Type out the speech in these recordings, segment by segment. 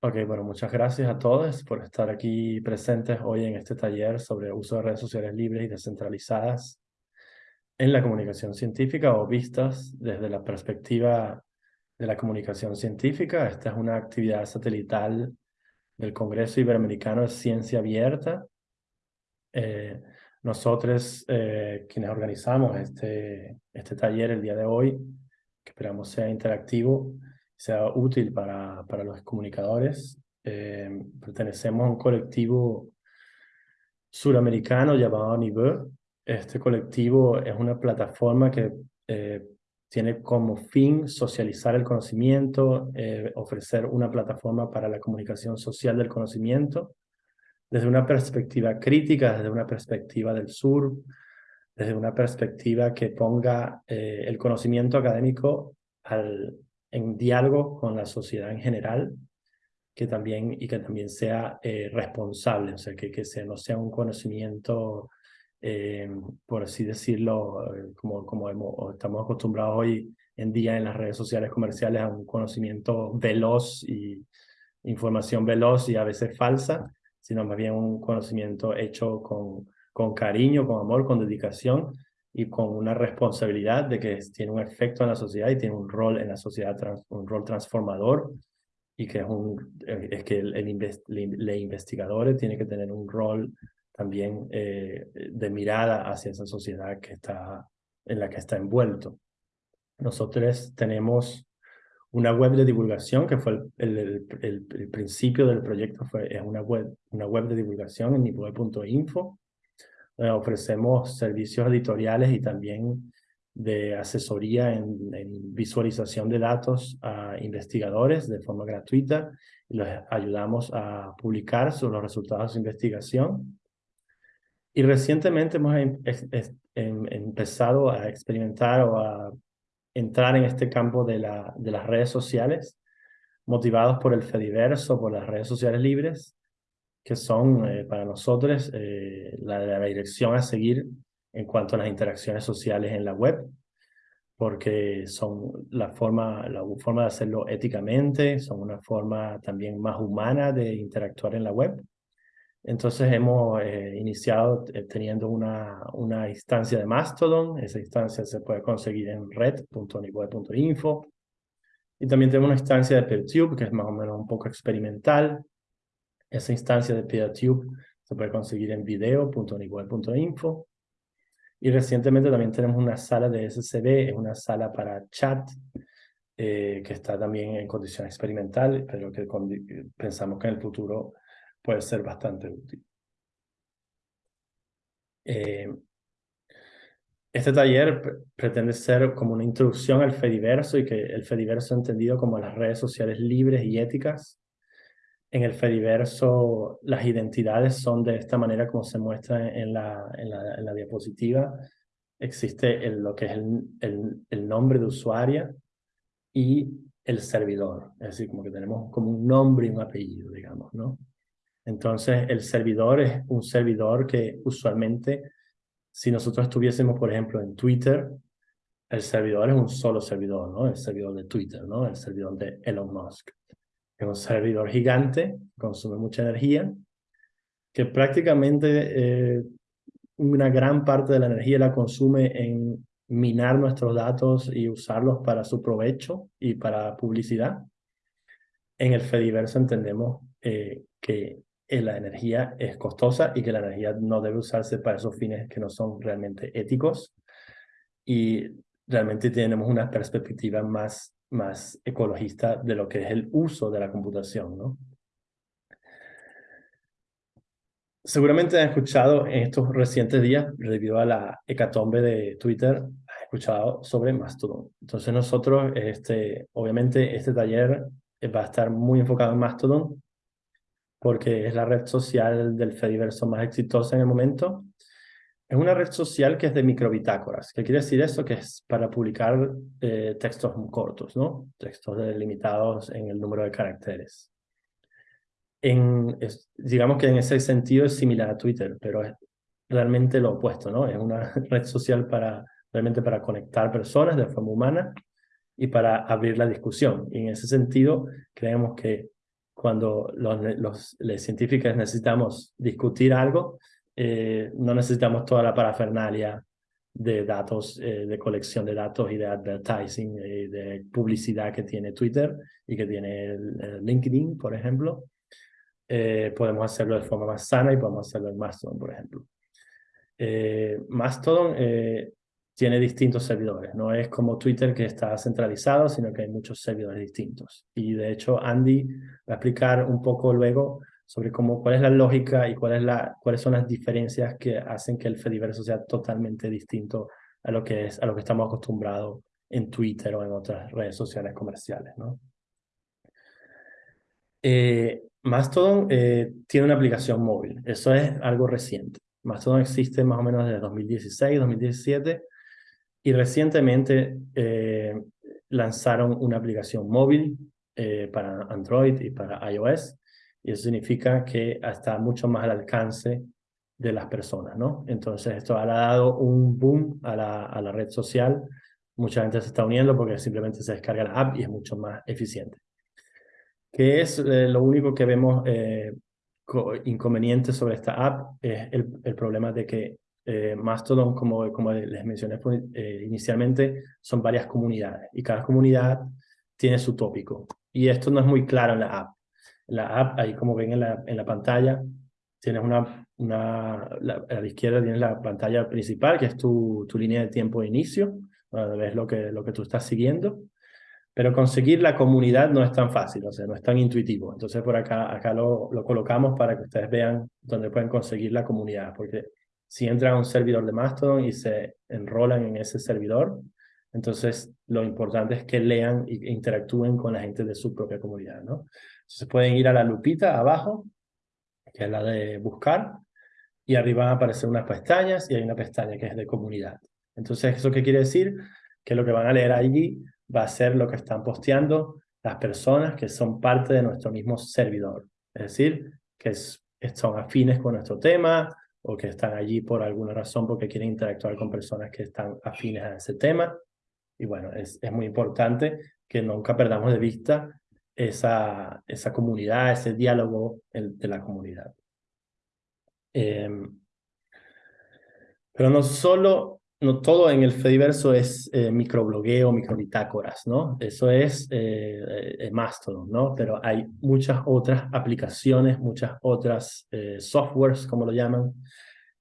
Ok, bueno, muchas gracias a todos por estar aquí presentes hoy en este taller sobre uso de redes sociales libres y descentralizadas en la comunicación científica o vistas desde la perspectiva de la comunicación científica. Esta es una actividad satelital del Congreso Iberoamericano de Ciencia Abierta. Eh, nosotros, eh, quienes organizamos este, este taller el día de hoy, que esperamos sea interactivo, sea útil para, para los comunicadores. Eh, pertenecemos a un colectivo suramericano llamado Nive. Este colectivo es una plataforma que eh, tiene como fin socializar el conocimiento, eh, ofrecer una plataforma para la comunicación social del conocimiento, desde una perspectiva crítica, desde una perspectiva del sur, desde una perspectiva que ponga el conocimiento académico al, en diálogo con la sociedad en general que también, y que también sea eh, responsable, o sea, que, que sea, no sea un conocimiento, eh, por así decirlo, eh, como, como hemos, estamos acostumbrados hoy en día en las redes sociales comerciales a un conocimiento veloz y información veloz y a veces falsa, sino más bien un conocimiento hecho con, con cariño, con amor, con dedicación, y con una responsabilidad de que tiene un efecto en la sociedad y tiene un rol en la sociedad, un rol transformador y que es, un, eh, es que el, el, investigador tiene que tener un rol también eh, de mirada hacia esa sociedad que está, en la que está envuelto. Nosotros tenemos una web de divulgación que fue el, el, el principio del proyecto, fue, es una web, una web de divulgación en nivel.info eh, ofrecemos servicios editoriales y también de asesoría en, visualización de datos a investigadores de forma gratuita y los ayudamos a publicar sobre los resultados de investigación. Y recientemente hemos em, em, empezado a experimentar o a entrar en este campo de, la, de las redes sociales, motivados por el Fediverso, por las redes sociales libres, que son eh, para nosotros eh, la, la, dirección a seguir en cuanto a las interacciones sociales en la web, porque son la forma, la forma de hacerlo éticamente, son una forma también más humana de interactuar en la web. Entonces hemos eh, iniciado teniendo una, una instancia de Mastodon, esa instancia se puede conseguir en red.niweb.info, y también tenemos una instancia de PeerTube, que es más o menos un poco experimental, esa instancia de PeerTube se puede conseguir en video.niweb.info. Y recientemente también tenemos una sala de SCB, es una sala para chat, eh, que está también en condición experimental, pero que pensamos que en el futuro puede ser bastante útil. Eh, este taller pretende ser como una introducción al Fediverso y que el Fediverso entendido como las redes sociales libres y éticas en el Fediverso las identidades son de esta manera como se muestra en la, en la, diapositiva. Existe el, lo que es el, el, nombre de usuaria y el servidor. Es decir, como que tenemos como un nombre y un apellido, digamos, ¿no? Entonces, el servidor es un servidor que usualmente, si nosotros estuviésemos, por ejemplo, en Twitter, el servidor es un solo servidor, ¿no? El servidor de Twitter, ¿no? El servidor de Elon Musk es un servidor gigante, consume mucha energía, que prácticamente eh, una gran parte de la energía la consume en minar nuestros datos y usarlos para su provecho y para publicidad. En el Fediverso entendemos eh, que eh, la energía es costosa y que la energía no debe usarse para esos fines que no son realmente éticos y realmente tenemos una perspectiva más más ecologista de lo que es el uso de la computación, ¿no? Seguramente han escuchado en estos recientes días, debido a la hecatombe de Twitter, han escuchado sobre Mastodon. Entonces nosotros, este, obviamente, este taller va a estar muy enfocado en Mastodon, porque es la red social del Fediverso más exitosa en el momento es una red social que es de microbitácoras. ¿Qué quiere decir eso? Que es para publicar eh, textos cortos, ¿no? Textos limitados en el número de caracteres. Digamos que en ese sentido es similar a Twitter, pero es realmente lo opuesto, ¿no? Es una red social para realmente para conectar personas de forma humana y para abrir la discusión. Y en ese sentido, creemos que cuando los científicos necesitamos discutir algo, eh, no necesitamos toda la parafernalia de datos, eh, de colección de datos y de advertising, y de publicidad que tiene Twitter y que tiene LinkedIn, por ejemplo. Eh, podemos hacerlo de forma más sana y podemos hacerlo en Mastodon, por ejemplo. Mastodon tiene distintos servidores, no es como Twitter que está centralizado, sino que hay muchos servidores distintos. Y de hecho Andy va a explicar un poco luego sobre cómo, cuál es la lógica y cuál la, cuáles son las diferencias que hacen que el Fediverso sea totalmente distinto a lo que, es, a lo que estamos acostumbrados en Twitter o en otras redes sociales comerciales. ¿no? Eh, Mastodon eh, tiene una aplicación móvil, eso es algo reciente. Mastodon existe más o menos desde 2016, 2017 y recientemente eh, lanzaron una aplicación móvil para Android y para iOS y eso significa que está mucho más al alcance de las personas, ¿no? Entonces esto ha dado un boom a la, a la red social, mucha gente se está uniendo porque simplemente se descarga la app y es mucho más eficiente. ¿Qué es eh, lo único que vemos eh, inconveniente sobre esta app? Es el, el problema de que eh, Mastodon, como, como les mencioné eh, inicialmente, son varias comunidades y cada comunidad tiene su tópico. Y esto no es muy claro en la app la app, ahí como ven en la, en la pantalla, tienes una, una a la izquierda tienes la pantalla principal, que es tu, tu línea de tiempo de inicio, donde ves lo que, lo que tú estás siguiendo. Pero conseguir la comunidad no es tan fácil, o sea, no es tan intuitivo. Entonces por acá, acá lo, lo colocamos para que ustedes vean dónde pueden conseguir la comunidad, porque si entran a un servidor de Mastodon y se enrolan en ese servidor, entonces lo importante es que lean e interactúen con la gente de su propia comunidad, ¿no? Entonces pueden ir a la lupita abajo, que es la de buscar, y arriba van a aparecer unas pestañas y hay una pestaña que es de comunidad. Entonces, ¿eso qué quiere decir? Que lo que van a leer allí va a ser lo que están posteando las personas que son parte de nuestro mismo servidor. Es decir, que son afines con nuestro tema o que están allí por alguna razón porque quieren interactuar con personas que están afines a ese tema. Y bueno, es, es muy importante que nunca perdamos de vista esa, esa comunidad, ese diálogo de la comunidad. Em, pero no solo, no todo en el Fediverso es eh, microblogueo, microbitácoras, ¿no? Eso es eh, eh, Mastodon, ¿no? Pero hay muchas otras aplicaciones, muchas otras eh, softwares, como lo llaman,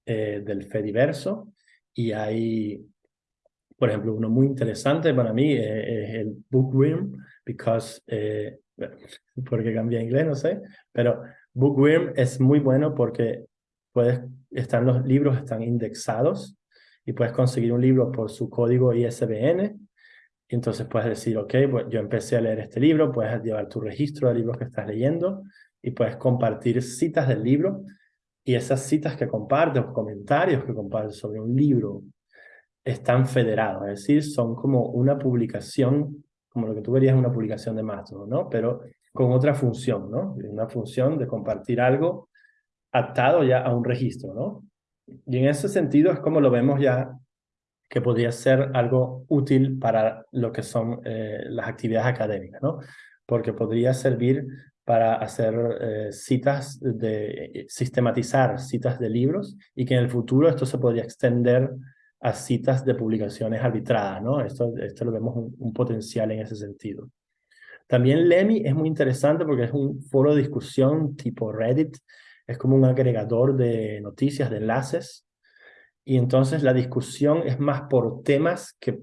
del Fediverso. Y hay, por ejemplo, uno muy interesante para mí es el Bookworm, because porque cambia inglés, no sé, pero Bookworm es muy bueno porque puedes, están los libros están indexados y puedes conseguir un libro por su código ISBN y entonces puedes decir, ok, pues yo empecé a leer este libro, puedes llevar tu registro de libros que estás leyendo y puedes compartir citas del libro. Y esas citas que compartes comentarios que compartes sobre un libro están federados, es decir, son como una publicación como lo que tú verías en una publicación de Mastodon, ¿no? Pero con otra función, ¿no? Una función de compartir algo atado ya a un registro, ¿no? Y en ese sentido es como lo vemos ya que podría ser algo útil para lo que son eh, las actividades académicas, ¿no? Porque podría servir para hacer eh, citas, de sistematizar citas de libros y que en el futuro esto se podría extender a citas de publicaciones arbitradas, ¿no? Esto, esto lo vemos un, potencial en ese sentido. También Lemmy es muy interesante porque es un foro de discusión tipo Reddit, es como un agregador de noticias, de enlaces, y entonces la discusión es más por temas que,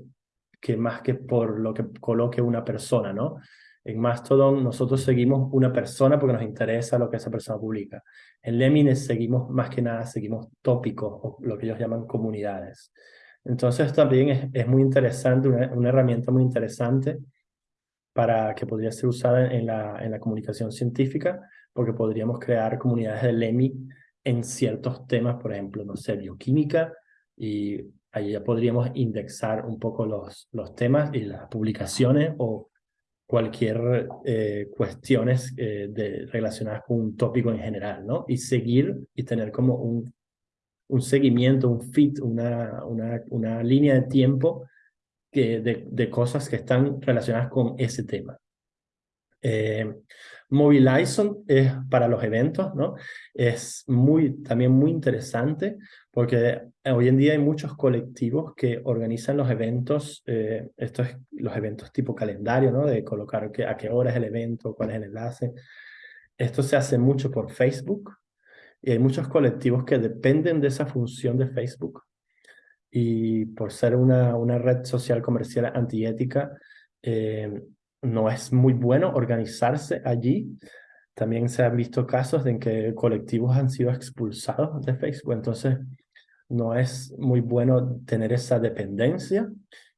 que más que por lo que coloque una persona, ¿no? En Mastodon nosotros seguimos una persona porque nos interesa lo que esa persona publica. En Lemines seguimos más que nada, seguimos tópicos o lo que ellos llaman comunidades. Entonces también es, es muy interesante, una, una, herramienta muy interesante para que podría ser usada en la, en la comunicación científica, porque podríamos crear comunidades de LEMI en ciertos temas, por ejemplo, no sé, bioquímica, y ahí ya podríamos indexar un poco los, los temas y las publicaciones o cualquier eh, cuestiones eh, de, relacionadas con un tópico en general, ¿no? Y seguir y tener como un, un seguimiento, un fit, una, una, una línea de tiempo que, de, de, cosas que están relacionadas con ese tema. Eh, Mobilizon es para los eventos, ¿no? Es muy, también muy interesante porque hoy en día hay muchos colectivos que organizan los eventos, eh, estos los eventos tipo calendario, ¿no? De colocar que, a qué hora es el evento, cuál es el enlace. Esto se hace mucho por Facebook y hay muchos colectivos que dependen de esa función de Facebook y por ser una, una red social comercial antiética, eh, no es muy bueno organizarse allí. También se han visto casos en que colectivos han sido expulsados de Facebook, entonces no es muy bueno tener esa dependencia.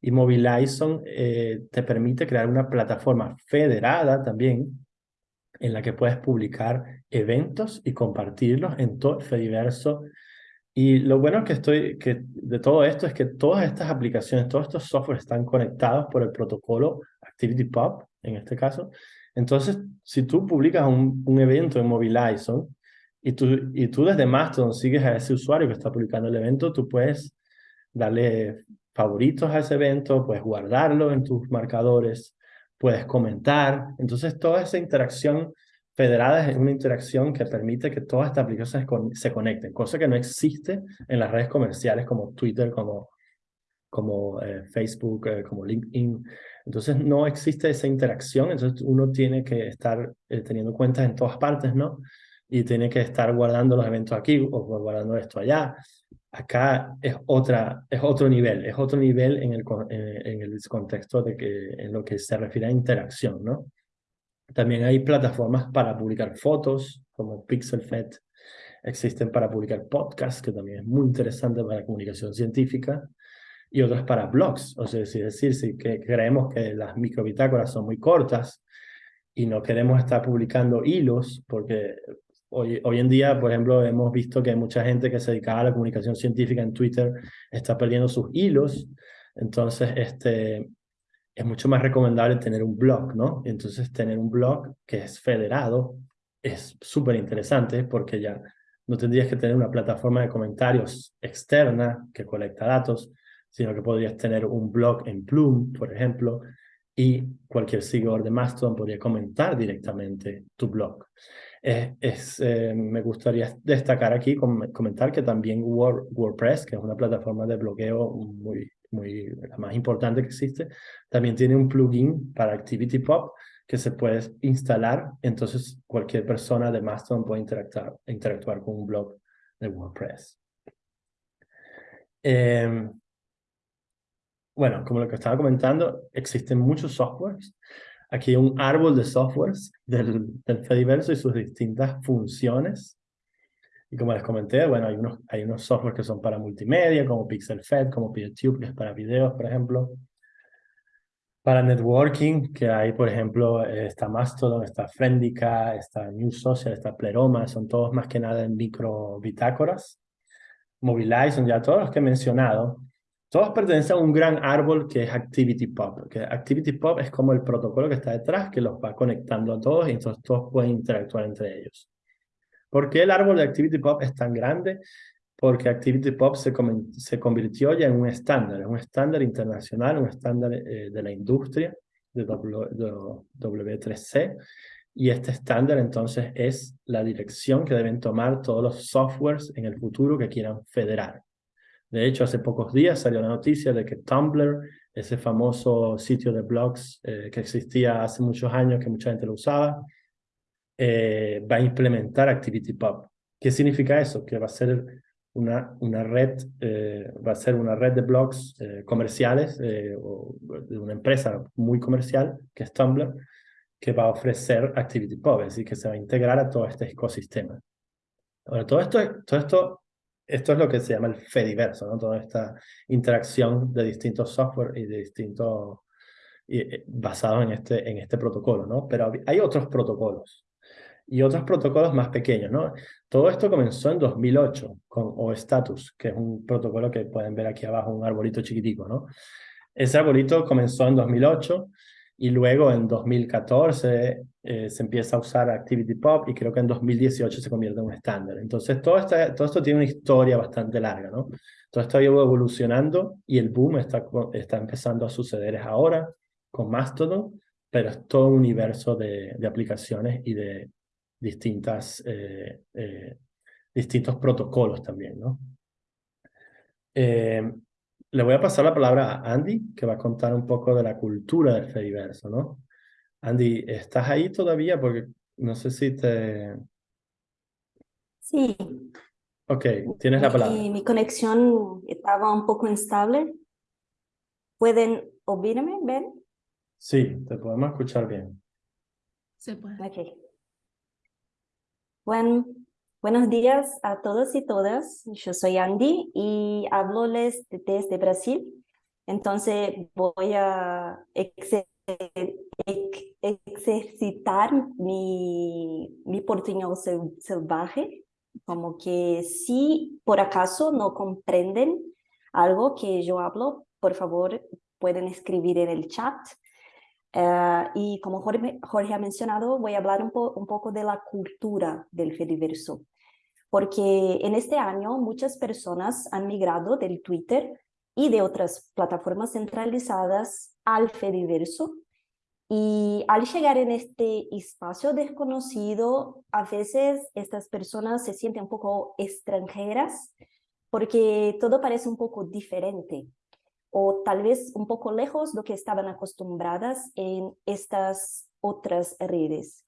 Y Mobilizon eh, te permite crear una plataforma federada también en la que puedes publicar eventos y compartirlos en todo el Fediverso. Y lo bueno que estoy que de todo esto es que todas estas aplicaciones, todos estos softwares están conectados por el protocolo ActivityPub, en este caso. Entonces, si tú publicas un, un evento en Mobilizon y tú, y tú desde Mastodon sigues a ese usuario que está publicando el evento, tú puedes darle favoritos a ese evento, puedes guardarlo en tus marcadores, puedes comentar. Entonces, toda esa interacción federada es una interacción que permite que todas estas aplicaciones se conecten, cosa que no existe en las redes comerciales como Twitter, como, como eh, Facebook, eh, como LinkedIn. Entonces no existe esa interacción, entonces uno tiene que estar eh, teniendo cuentas en todas partes, ¿no? Y tiene que estar guardando los eventos aquí o guardando esto allá. Acá es, otra, es otro nivel, es otro nivel en el, en el contexto de que, en lo que se refiere a interacción, ¿no? También hay plataformas para publicar fotos, como PixelFed. Existen para publicar podcasts, que también es muy interesante para la comunicación científica y otras para blogs. O sea, es decir, si que creemos que las microbitácoras son muy cortas y no queremos estar publicando hilos, porque hoy, hoy en día, por ejemplo, hemos visto que mucha gente que se dedicaba a la comunicación científica en Twitter está perdiendo sus hilos. Entonces, este, es mucho más recomendable tener un blog, ¿no? Entonces, tener un blog que es federado es súper interesante porque ya no tendrías que tener una plataforma de comentarios externa que colecta datos, sino que podrías tener un blog en Plume, por ejemplo, y cualquier seguidor de Mastodon podría comentar directamente tu blog. es, eh, me gustaría destacar aquí, comentar que también WordPress, que es una plataforma de blogueo muy, muy, la más importante que existe, también tiene un plugin para ActivityPub que se puede instalar, entonces cualquier persona de Mastodon puede interactuar, interactuar con un blog de WordPress. Eh, bueno, como lo que estaba comentando, existen muchos softwares. Aquí hay un árbol de softwares del, del Fediverso y sus distintas funciones. Y como les comenté, bueno, hay unos, hay unos softwares que son para multimedia, como PixelFed, como PeerTube, que es para videos, por ejemplo. Para networking, que hay, por ejemplo, está Mastodon, está Friendica, está New Social, está Pleroma, son todos más que nada en micro bitácoras. Mobilize, son ya todos los que he mencionado. Todos pertenecen a un gran árbol que es ActivityPub. Que ActivityPub es como el protocolo que está detrás, que los va conectando a todos y entonces todos pueden interactuar entre ellos. ¿Por qué el árbol de ActivityPub es tan grande? Porque ActivityPub se, se convirtió ya en un estándar, un estándar internacional, un estándar eh, de la industria de, W3C. Y este estándar entonces es la dirección que deben tomar todos los softwares en el futuro que quieran federar. De hecho, hace pocos días salió la noticia de que Tumblr, ese famoso sitio de blogs eh, que existía hace muchos años, que mucha gente lo usaba, eh, va a implementar ActivityPub. ¿Qué significa eso? Que va a ser una, una red, eh, va a ser una red de blogs comerciales o de una empresa muy comercial, que es Tumblr, que va a ofrecer ActivityPub, es decir, que se va a integrar a todo este ecosistema. Ahora, todo esto, todo esto esto es lo que se llama el Fediverso, ¿no? Toda esta interacción de distintos software y de distintos eh, basados en este, en este protocolo, ¿no? Pero hay otros protocolos y otros protocolos más pequeños, ¿no? Todo esto comenzó en 2008 con OStatus, que es un protocolo que pueden ver aquí abajo, un arbolito chiquitico, ¿no? Ese arbolito comenzó en 2008 y luego en 2014 eh, se empieza a usar ActivityPub y creo que en 2018 se convierte en un estándar. Entonces todo, todo esto tiene una historia bastante larga, ¿no? Todo esto ha ido evolucionando y el boom está, está empezando a suceder ahora con Mastodon pero es todo un universo de, de aplicaciones y de distintas, eh, eh, distintos protocolos también, ¿no? Le voy a pasar la palabra a Andy, que va a contar un poco de la cultura del Fediverso, ¿no? Andy, ¿estás ahí todavía? Porque no sé si te... Sí. Ok, tienes la palabra. Mi, mi conexión estaba un poco instable. ¿Pueden oírme, Ben? Sí, te podemos escuchar bien. Se puede. Ok. Bueno, buenos días a todos y todas. Yo soy Andy y hablo desde Brasil. Entonces voy a ejercitar mi, mi portuñol salvaje, como que si por acaso no comprenden algo que yo hablo, por favor pueden escribir en el chat. Eh, y como Jorge, Jorge, ha mencionado, voy a hablar un, po un poco de la cultura del Fediverso, porque en este año muchas personas han migrado del Twitter y de otras plataformas centralizadas al Fediverso. Y al llegar en este espacio desconocido, a veces estas personas se sienten un poco extranjeras porque todo parece un poco diferente o tal vez un poco lejos de lo que estaban acostumbradas en estas otras redes.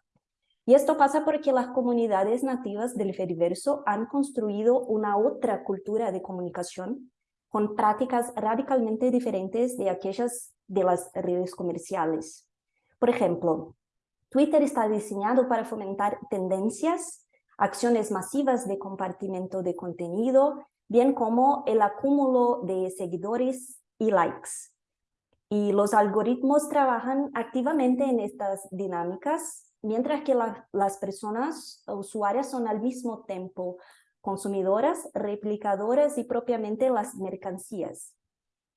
Y esto pasa porque las comunidades nativas del Fediverso han construido una otra cultura de comunicación con prácticas radicalmente diferentes de aquellas de las redes comerciales. Por ejemplo, Twitter está diseñado para fomentar tendencias, acciones masivas de compartimiento de contenido, bien como el acúmulo de seguidores y likes. Y los algoritmos trabajan activamente en estas dinámicas, mientras que las personas usuarias son al mismo tiempo consumidoras, replicadoras y propiamente las mercancías.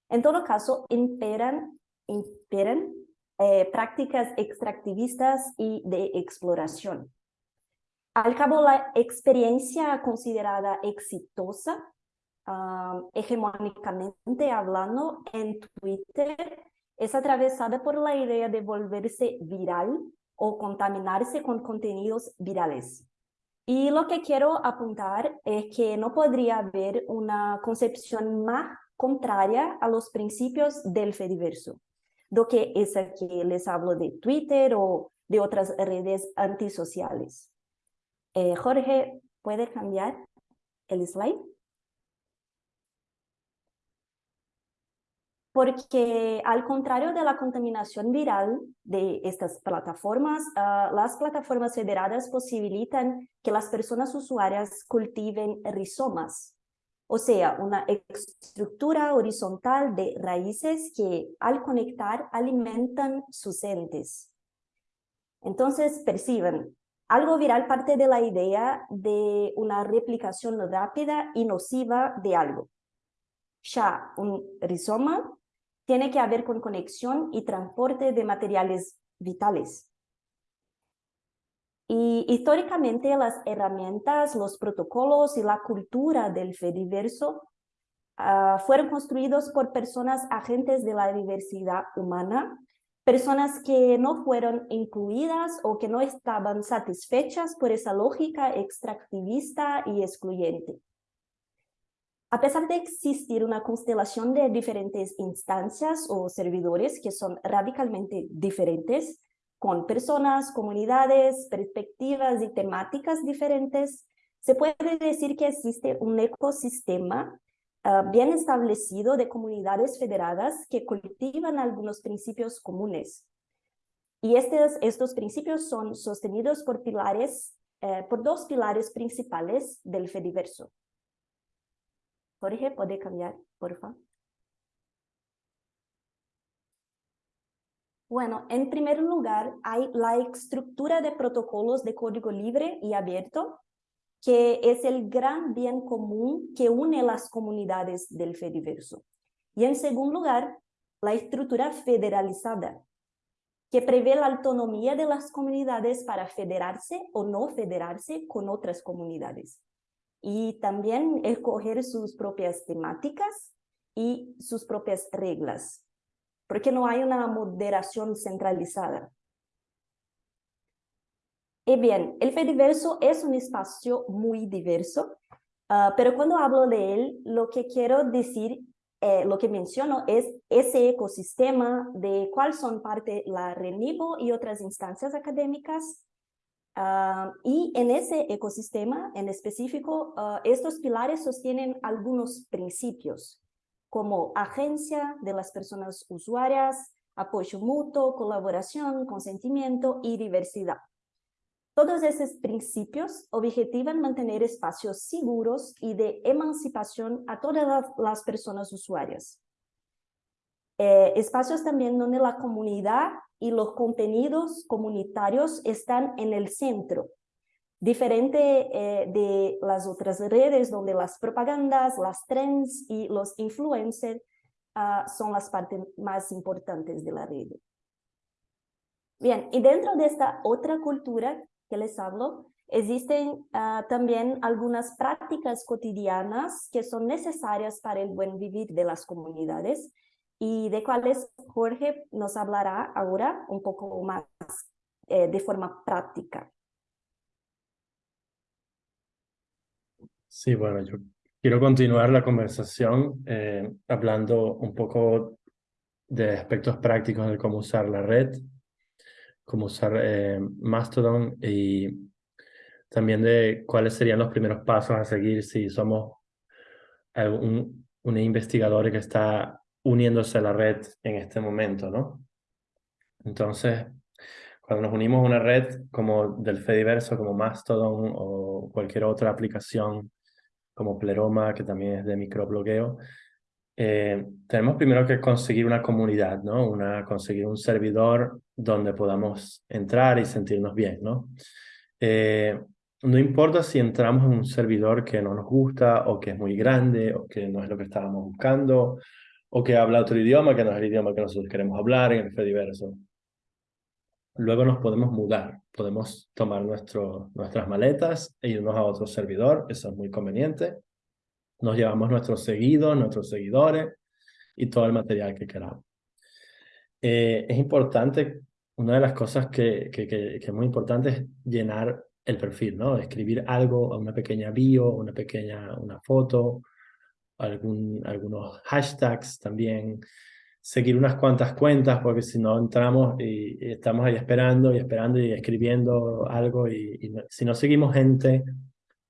En todo caso, imperan, imperan eh, prácticas extractivistas y de exploración. Al cabo, la experiencia considerada exitosa hegemónicamente hablando en Twitter es atravesada por la idea de volverse viral o contaminarse con contenidos virales. Y lo que quiero apuntar es que no podría haber una concepción más contraria a los principios del Fediverso, do que esa que les hablo de Twitter o de otras redes antisociales. Eh, Jorge, ¿puede cambiar el slide? Porque al contrario de la contaminación viral de estas plataformas, uh, las plataformas federadas posibilitan que las personas usuarias cultiven rizomas, o sea, una estructura horizontal de raíces que al conectar alimentan sus entes. Entonces perciben, algo viral parte de la idea de una replicación rápida y nociva de algo. Ya un rizoma tiene que haber con conexión y transporte de materiales vitales. Y históricamente las herramientas, los protocolos y la cultura del Fediverso uh, fueron construidos por personas agentes de la diversidad humana, personas que no fueron incluidas o que no estaban satisfechas por esa lógica extractivista y excluyente. A pesar de existir una constelación de diferentes instancias o servidores que son radicalmente diferentes, con personas, comunidades, perspectivas y temáticas diferentes, se puede decir que existe un ecosistema uh, bien establecido de comunidades federadas que cultivan algunos principios comunes. Y estos, estos principios son sostenidos por pilares, uh, por dos pilares principales del Fediverso. Jorge, ¿puede cambiar, por favor? Bueno, en primer lugar, hay la estructura de protocolos de código libre y abierto, que es el gran bien común que une las comunidades del Fediverso. Y en segundo lugar, la estructura federalizada, que prevé la autonomía de las comunidades para federarse o no federarse con otras comunidades y también escoger sus propias temáticas y sus propias reglas. porque no hay una moderación centralizada. Y bien, el Fediverso es un espacio muy diverso, ah, pero cuando hablo de él, lo que quiero decir, eh, lo que menciono es ese ecosistema de cuál son parte la RENIVO y otras instancias académicas. Ah, y en ese ecosistema en específico, ah, estos pilares sostienen algunos principios, como agencia de las personas usuarias, apoyo mutuo, colaboración, consentimiento y diversidad. Todos esos principios objetivan mantener espacios seguros y de emancipación a todas las personas usuarias. Eh, espacios también donde la comunidad y los contenidos comunitarios están en el centro, diferente eh, de las otras redes donde las propagandas, las trends y los influencers ah, son las partes más importantes de la red. Bien, y dentro de esta otra cultura que les hablo, existen ah, también algunas prácticas cotidianas que son necesarias para el buen vivir de las comunidades y de cuales Jorge nos hablará ahora un poco más eh, de forma práctica. Sí, bueno, yo quiero continuar la conversación eh, hablando un poco de aspectos prácticos de cómo usar la red cómo usar eh, Mastodon y también de cuáles serían los primeros pasos a seguir si somos un investigador que está uniéndose a la red en este momento, ¿no? Entonces, cuando nos unimos a una red como del Fediverso, como Mastodon o cualquier otra aplicación como Pleroma, que también es de microblogueo, eh, tenemos primero que conseguir una comunidad, ¿no? Una, conseguir un servidor donde podamos entrar y sentirnos bien, ¿no? Eh, no importa si entramos en un servidor que no nos gusta o que es muy grande o que no es lo que estábamos buscando o que habla otro idioma que no es el idioma que nosotros queremos hablar en el Fediverso. Luego nos podemos mudar, podemos tomar nuestro, nuestras maletas e irnos a otro servidor, eso es muy conveniente nos llevamos nuestros seguidos, nuestros seguidores y todo el material que queramos. Eh, es importante, una de las cosas que, que, que, es muy importante es llenar el perfil, ¿no? Escribir algo, una pequeña bio, una pequeña una foto, algún, algunos hashtags también, seguir unas cuantas cuentas, porque si no entramos y, estamos ahí esperando y esperando y escribiendo algo y, y si no seguimos gente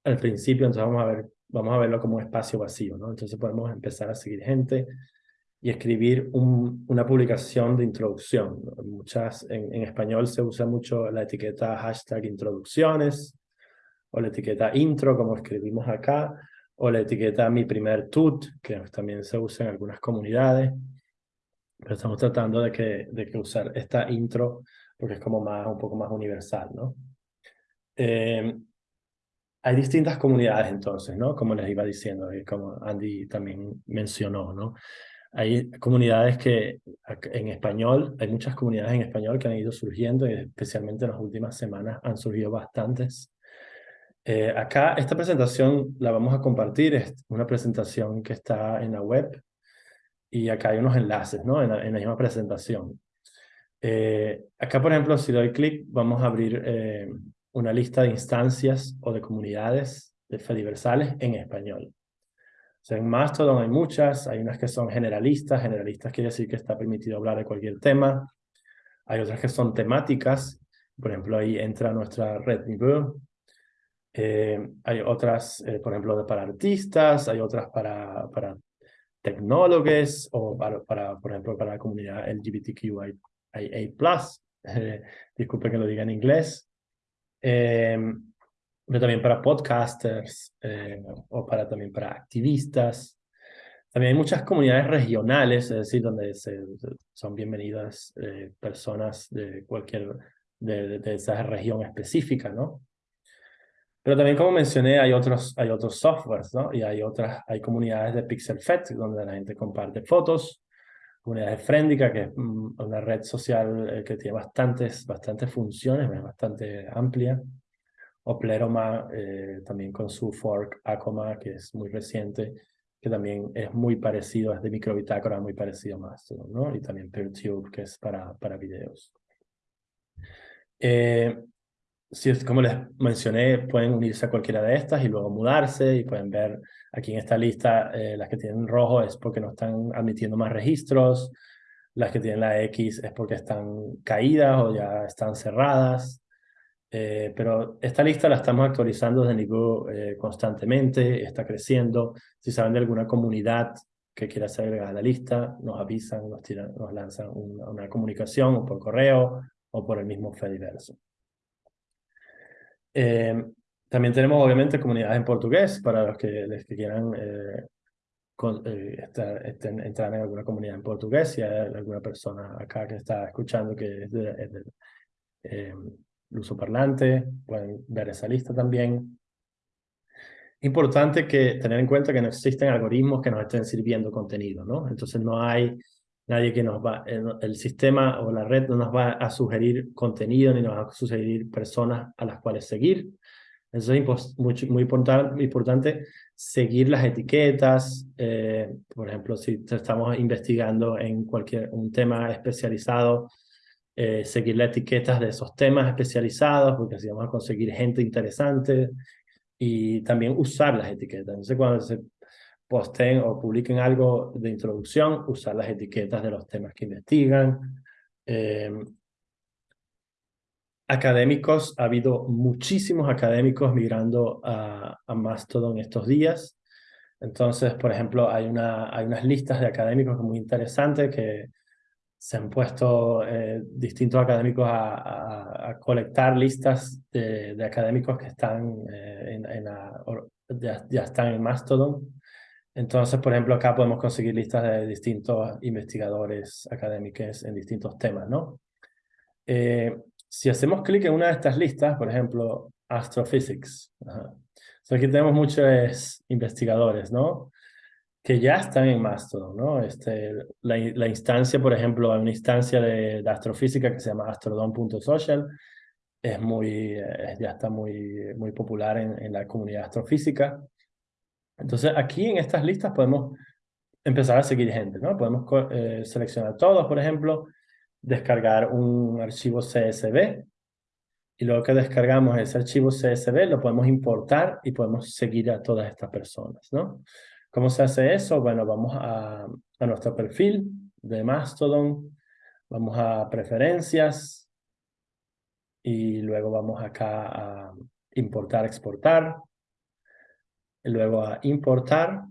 al principio, entonces vamos a ver vamos a verlo como un espacio vacío, ¿no? Entonces podemos empezar a seguir gente y escribir un, una publicación de introducción. Muchas, en, en, español se usa mucho la etiqueta hashtag introducciones, o la etiqueta intro, como escribimos acá, o la etiqueta mi primer tut, que también se usa en algunas comunidades. Pero estamos tratando de que, de que usar esta intro porque es como más, un poco más universal, ¿no? Eh, hay distintas comunidades entonces, ¿no? Como les iba diciendo, y como Andy también mencionó, ¿no? Hay comunidades que en español, hay muchas comunidades en español que han ido surgiendo y especialmente en las últimas semanas han surgido bastantes. Eh, acá esta presentación la vamos a compartir, es una presentación que está en la web y acá hay unos enlaces, ¿no? En la, misma presentación. Eh, acá, por ejemplo, si doy clic, vamos a abrir eh, una lista de instancias o de comunidades de Fediversales en español. O sea, en Mastodon hay muchas, hay unas que son generalistas, generalistas quiere decir que está permitido hablar de cualquier tema, hay otras que son temáticas, por ejemplo, ahí entra nuestra red Niveau, eh, hay otras, eh, por ejemplo, para artistas, hay otras para, para tecnólogos o para, para, por ejemplo, para la comunidad LGBTQIA+. Eh, disculpe que lo diga en inglés. Eh, pero también para podcasters eh, o para, también para activistas. También hay muchas comunidades regionales, es decir, donde se, son bienvenidas eh, personas de cualquier, de, de, esa región específica, ¿no? Pero también, como mencioné, hay otros, hay otros softwares, ¿no? Y hay otras, hay comunidades de PixelFed, donde la gente comparte fotos, comunidad de Frendica, que es mm, una red social eh, que tiene bastantes, bastantes funciones, es bastante amplia. O Pleroma, eh, también con su fork Acoma, que es muy reciente, que también es muy parecido, es de microbitácora, muy parecido a Mastodon, ¿no? Y también PeerTube, que es para, para videos. Eh, es, como les mencioné, pueden unirse a cualquiera de estas y luego mudarse y pueden ver aquí en esta lista eh, las que tienen rojo es porque no están admitiendo más registros, las que tienen la X es porque están caídas o ya están cerradas. Eh, pero esta lista la estamos actualizando desde Nigo eh, constantemente, está creciendo. Si saben de alguna comunidad que quiera ser agregada a la lista, nos avisan, nos, tiran, nos lanzan una, una comunicación o por correo o por el mismo Fediverso. Eh, también tenemos obviamente comunidades en portugués para los que, les quieran eh, eh, estar, entrar en alguna comunidad en portugués. Si hay alguna persona acá que está escuchando que es del de, uso parlante, pueden ver esa lista también. Importante que tener en cuenta que no existen algoritmos que nos estén sirviendo contenido, ¿no? Entonces no hay nadie que nos va, el, sistema o la red no nos va a sugerir contenido ni nos va a sugerir personas a las cuales seguir. Eso es muy, muy importante, seguir las etiquetas. Eh, por ejemplo, si estamos investigando en cualquier un tema especializado, eh, seguir las etiquetas de esos temas especializados, porque así vamos a conseguir gente interesante y también usar las etiquetas. Entonces, cuando se posten o publiquen algo de introducción, usar las etiquetas de los temas que investigan. Em, académicos, ha habido muchísimos académicos migrando a, Mastodon estos días. Entonces, por ejemplo, hay, una, hay unas listas de académicos muy interesantes que se han puesto eh, distintos académicos a, a, colectar listas de, de, académicos que están eh, en, en la, ya, están en Mastodon. Entonces, por ejemplo, acá podemos conseguir listas de distintos investigadores académicos en distintos temas, ¿no? Eh, si hacemos clic en una de estas listas, por ejemplo, Astrophysics, aquí tenemos muchos investigadores, ¿no? Que ya están en Mastodon, ¿no? Este, la, la instancia, por ejemplo, hay una instancia de, astrofísica que se llama astrodon.social, es muy, eh, ya está muy, muy popular en, en la comunidad astrofísica. Entonces aquí en estas listas podemos empezar a seguir gente, ¿no? Podemos eh, seleccionar todos, por ejemplo, descargar un archivo CSV y luego que descargamos ese archivo CSV lo podemos importar y podemos seguir a todas estas personas, ¿no? ¿Cómo se hace eso? Bueno, vamos a, a nuestro perfil de Mastodon, vamos a preferencias y luego vamos acá a importar, exportar luego a importar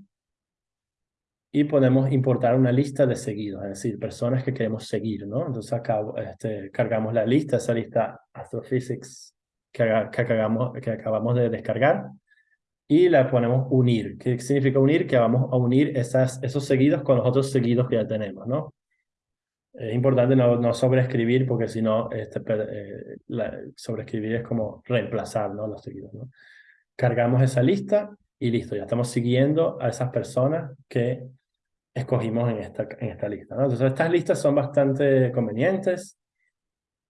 y podemos importar una lista de seguidos, es decir, personas que queremos seguir, ¿no? Entonces acá este, cargamos la lista, esa lista Astrophysics que, que, acabamos, que acabamos de descargar y la ponemos unir. ¿Qué significa unir? Que vamos a unir esas, esos seguidos con los otros seguidos que ya tenemos, ¿no? Es importante no, no sobreescribir porque si no, este, eh, sobreescribir es como reemplazar ¿no? los seguidos, ¿no? Cargamos esa lista y listo, ya estamos siguiendo a esas personas que escogimos en esta, en esta lista. ¿no? Entonces, estas listas son bastante convenientes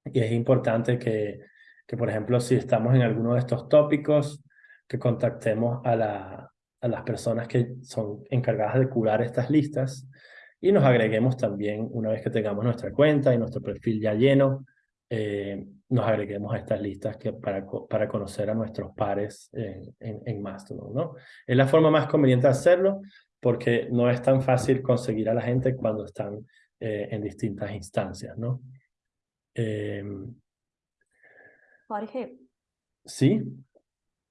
y es importante que, que, por ejemplo, si estamos en alguno de estos tópicos, que contactemos a, la, a las personas que son encargadas de curar estas listas y nos agreguemos también, una vez que tengamos nuestra cuenta y nuestro perfil ya lleno, eh, nos agreguemos a estas listas que para, para conocer a nuestros pares en, en, Mastodon, ¿no? Es la forma más conveniente de hacerlo porque no es tan fácil conseguir a la gente cuando están eh, en distintas instancias, ¿no? Eh, Jorge. Sí.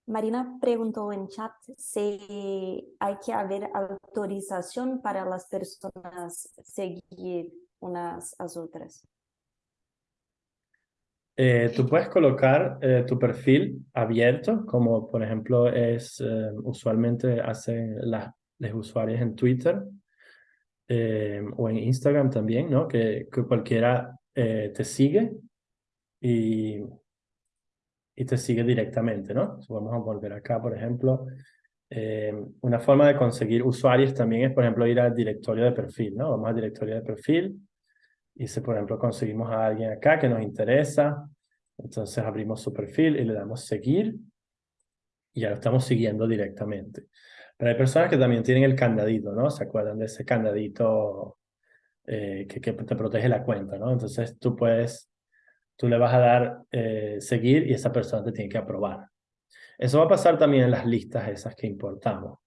Marina preguntó en chat si hay que haber autorización para las personas seguir unas a otras. Eh, tú puedes colocar eh, tu perfil abierto, como por ejemplo es eh, usualmente hacen las, los usuarios en Twitter o en Instagram también, ¿no? Que, que cualquiera te sigue y, y te sigue directamente, ¿no? vamos a volver acá, por ejemplo. una forma de conseguir usuarios también es, por ejemplo, ir al directorio de perfil, ¿no? Vamos al directorio de perfil y si, por ejemplo, conseguimos a alguien acá que nos interesa, entonces abrimos su perfil y le damos seguir y ya lo estamos siguiendo directamente. Pero hay personas que también tienen el candadito, ¿no? ¿Se acuerdan de ese candadito eh, que, que, te protege la cuenta, ¿no? Entonces tú puedes, tú le vas a dar eh, seguir y esa persona te tiene que aprobar. Eso va a pasar también en las listas esas que importamos.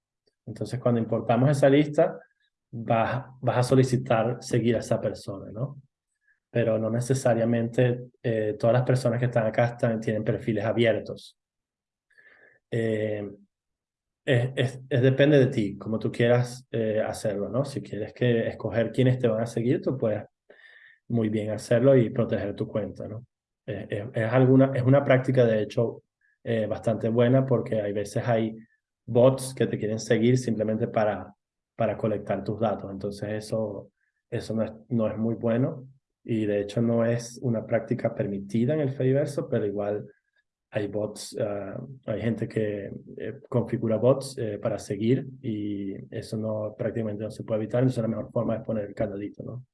Entonces cuando importamos esa lista, vas, vas a solicitar seguir a esa persona, ¿no? Pero no necesariamente eh, todas las personas que están acá están, tienen perfiles abiertos. Eh, es, es, depende de ti, como tú quieras eh, hacerlo, ¿no? Si quieres que escoger quiénes te van a seguir, tú puedes muy bien hacerlo y proteger tu cuenta, ¿no? es, alguna, es una práctica, de hecho, bastante buena porque hay veces hay bots que te quieren seguir simplemente para para colectar tus datos. Entonces eso, eso no, es, no es muy bueno y de hecho no es una práctica permitida en el Fediverso, pero igual hay bots, ah, hay gente que eh, configura bots eh, para seguir y eso no prácticamente no se puede evitar, entonces la mejor forma es poner el candadito, ¿no?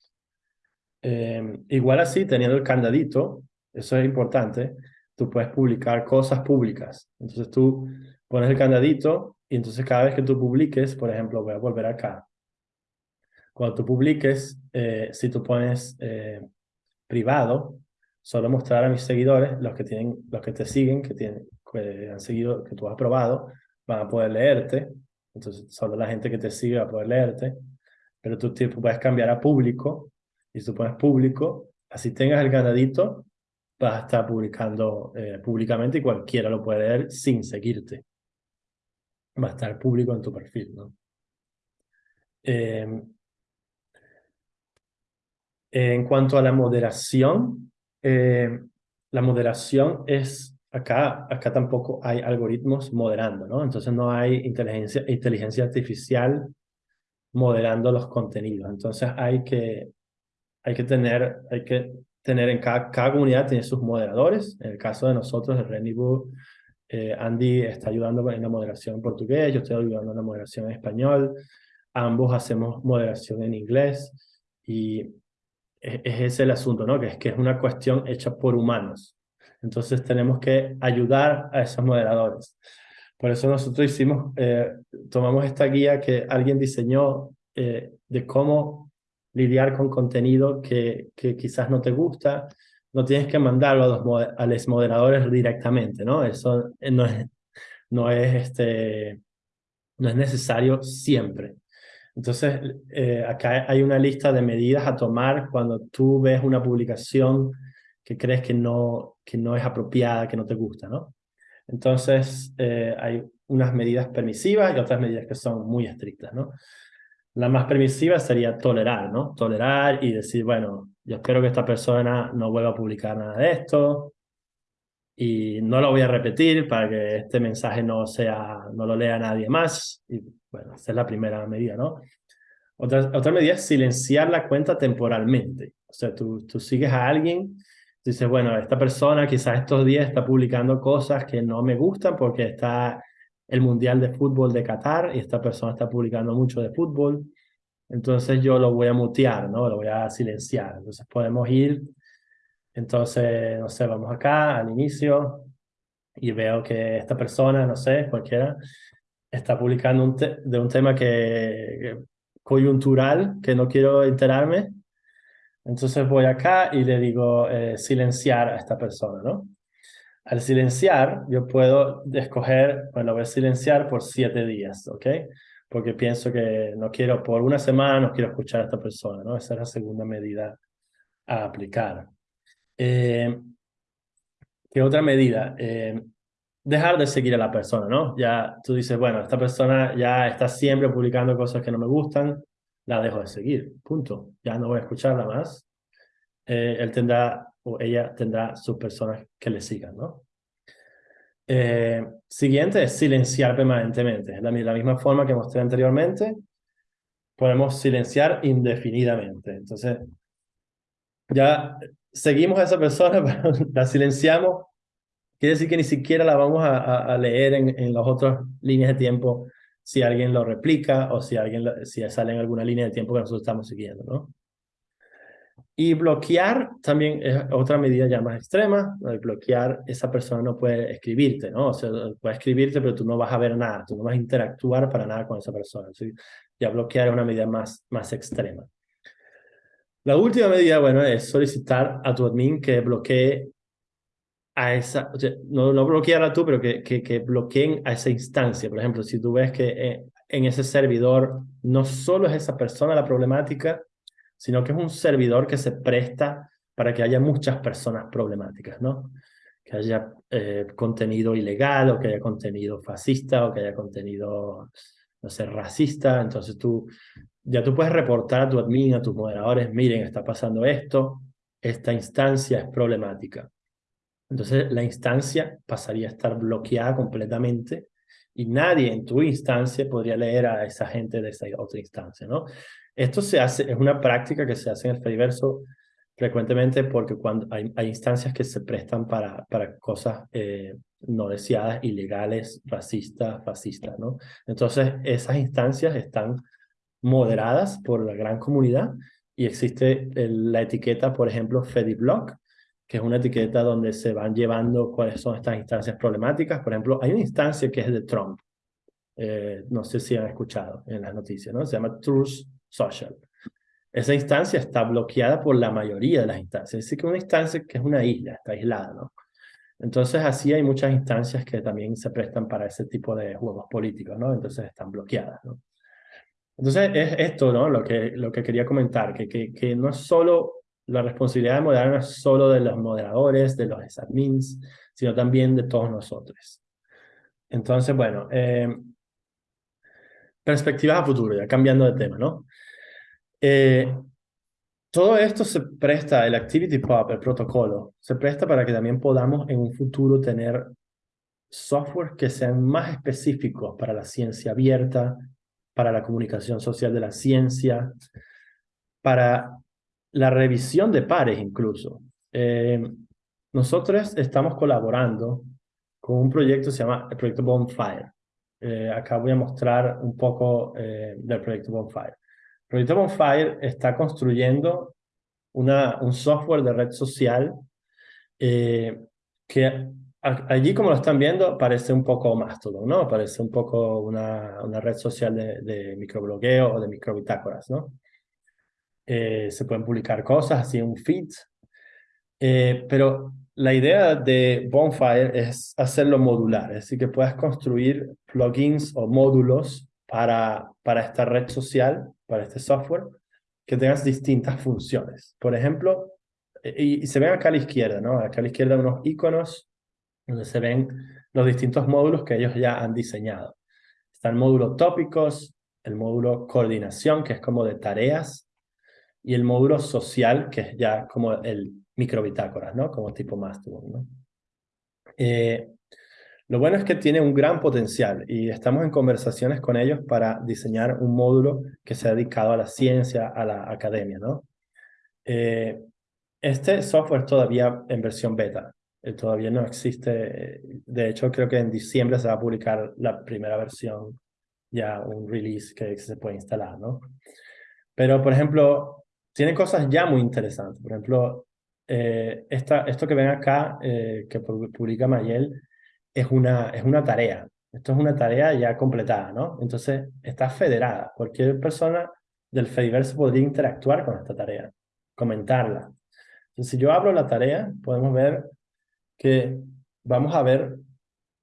Em, igual así, teniendo el candadito, eso es importante, tú puedes publicar cosas públicas. Entonces tú pones el candadito y entonces cada vez que tú publiques, por ejemplo, voy a volver acá. Cuando tú publiques, eh, si tú pones eh, privado, solo mostrar a mis seguidores, los que, tienen, los que te siguen, que, tienen, que han seguido, que tú has aprobado, van a poder leerte. Entonces solo la gente que te sigue va a poder leerte. Pero tú puedes cambiar a público y si tú pones público, así tengas el candadito, vas a estar publicando eh, públicamente y cualquiera lo puede leer sin seguirte va a estar público en tu perfil, ¿no? Em, en cuanto a la moderación, em, la moderación es, acá, acá tampoco hay algoritmos moderando, ¿no? Entonces no hay inteligencia, inteligencia artificial moderando los contenidos. Entonces hay que, hay que tener, hay que tener en cada, cada comunidad tiene sus moderadores. En el caso de nosotros, de Renibu, eh, Andy está ayudando en la moderación en portugués, yo estoy ayudando en la moderación en español. Ambos hacemos moderación en inglés y es, ese el asunto, ¿no? Que es que es una cuestión hecha por humanos. Entonces tenemos que ayudar a esos moderadores. Por eso nosotros hicimos, eh, tomamos esta guía que alguien diseñó eh, de cómo lidiar con contenido que quizás no te gusta, no tienes que mandarlo a los, a los moderadores directamente, ¿no? Eso eh, no es, no es, este, no es necesario siempre. Entonces, eh, acá hay una lista de medidas a tomar cuando tú ves una publicación que crees que no, que no es apropiada, que no te gusta, ¿no? Entonces, eh, hay unas medidas permisivas y otras medidas que son muy estrictas, ¿no? La más permisiva sería tolerar, ¿no? Tolerar y decir, bueno, yo espero que esta persona no vuelva a publicar nada de esto y no lo voy a repetir para que este mensaje no sea, no lo lea nadie más. Y bueno, esa es la primera medida, ¿no? Otra, otra medida es silenciar la cuenta temporalmente. O sea, tú, tú sigues a alguien, dices, bueno, esta persona quizás estos días está publicando cosas que no me gustan porque está el Mundial de Fútbol de Qatar y esta persona está publicando mucho de fútbol, entonces yo lo voy a mutear, ¿no? Lo voy a silenciar. Entonces podemos ir, entonces, no sé, vamos acá al inicio y veo que esta persona, no sé, cualquiera, está publicando un de un tema que, coyuntural, que no quiero enterarme. Entonces voy acá y le digo eh, silenciar a esta persona, ¿no? Al silenciar, yo puedo escoger, bueno, voy a silenciar por siete días, ¿ok? Porque pienso que no quiero, por una semana no quiero escuchar a esta persona, ¿no? Esa es la segunda medida a aplicar. Eh, ¿Qué otra medida? Eh, dejar de seguir a la persona, ¿no? Ya tú dices, bueno, esta persona ya está siempre publicando cosas que no me gustan, la dejo de seguir, punto. Ya no voy a escucharla más. Eh, él tendrá o ella tendrá sus personas que le sigan, ¿no? Eh, siguiente es silenciar permanentemente. La, la misma forma que mostré anteriormente, podemos silenciar indefinidamente. Entonces, ya seguimos a esa persona, la silenciamos. Quiere decir que ni siquiera la vamos a, a, leer en, en las otras líneas de tiempo si alguien lo replica o si alguien si sale en alguna línea de tiempo que nosotros estamos siguiendo, ¿no? Y bloquear también es otra medida ya más extrema. bloquear, esa persona no puede escribirte, ¿no? O sea, puede escribirte, pero tú no vas a ver nada, tú no vas a interactuar para nada con esa persona. ya bloquear es una medida más, más extrema. La última medida, bueno, es solicitar a tu admin que bloquee a esa, no, no bloquearla tú, pero que, que, que, bloqueen a esa instancia. Por ejemplo, si tú ves que eh, en ese servidor no solo es esa persona la problemática, sino que es un servidor que se presta para que haya muchas personas problemáticas, ¿no? Que haya eh, contenido ilegal o que haya contenido fascista o que haya contenido, no sé, racista. Entonces tú, ya tú puedes reportar a tu admin, a tus moderadores, miren, está pasando esto, esta instancia es problemática. Entonces la instancia pasaría a estar bloqueada completamente y nadie en tu instancia podría leer a esa gente de esa otra instancia, ¿no? Esto se hace, es una práctica que se hace en el Fediverso frecuentemente porque cuando hay, hay instancias que se prestan para, para cosas eh, no deseadas, ilegales, racistas, fascistas, ¿no? Entonces, esas instancias están moderadas por la gran comunidad y existe la etiqueta, por ejemplo, FediBlock, que es una etiqueta donde se van llevando cuáles son estas instancias problemáticas. Por ejemplo, hay una instancia que es de Trump. Eh, no sé si han escuchado en las noticias, ¿no? Se llama Truth Social. Esa instancia está bloqueada por la mayoría de las instancias. Es decir, que una instancia que es una isla, está aislada, ¿no? Entonces, así hay muchas instancias que también se prestan para ese tipo de juegos políticos, ¿no? Entonces, están bloqueadas, ¿no? Entonces, es esto, ¿no? Lo que, lo que quería comentar, que, que, que no es solo la responsabilidad de moderar, no es solo de los moderadores, de los admins, sino también de todos nosotros. Entonces, bueno, eh, perspectivas a futuro, ya cambiando de tema, ¿no? Eh, todo esto se presta, el Activity Pub, el protocolo, se presta para que también podamos en un futuro tener software que sean más específicos para la ciencia abierta, para la comunicación social de la ciencia, para la revisión de pares incluso. Eh, nosotros estamos colaborando con un proyecto que se llama el proyecto Bonfire. Eh, acá voy a mostrar un poco eh, del proyecto Bonfire. Proyecto Bonfire está construyendo un software de red social eh, que allí, como lo están viendo, parece un poco Mastodon, ¿no? Parece un poco una, red social de, de microblogueo o de microbitácoras, ¿no? se pueden publicar cosas así un feed, pero la idea de Bonfire es hacerlo modular, es decir, que puedas construir plugins o módulos para, para esta red social, para este software, que tengas distintas funciones. Por ejemplo, y, se ven acá a la izquierda, ¿no? Acá a la izquierda unos iconos donde se ven los distintos módulos que ellos ya han diseñado. Está el módulo tópicos, el módulo coordinación, que es como de tareas, y el módulo social, que es ya como el microbitácoras, ¿no? Como tipo Mastodon, ¿no? Eh, lo bueno es que tiene un gran potencial y estamos en conversaciones con ellos para diseñar un módulo que sea dedicado a la ciencia, a la academia, ¿no? Eh, este software todavía en versión beta, eh, todavía no existe. De hecho, creo que en diciembre se va a publicar la primera versión, ya un release que se puede instalar, ¿no? Pero, por ejemplo, tiene cosas ya muy interesantes. Por ejemplo, eh, esta, esto que ven acá, eh, que publica Mayel, es una, es una tarea. Esto es una tarea ya completada, ¿no? Entonces, está federada. Cualquier persona del Fediverse podría interactuar con esta tarea, comentarla. Entonces, si yo abro la tarea, podemos ver que vamos a ver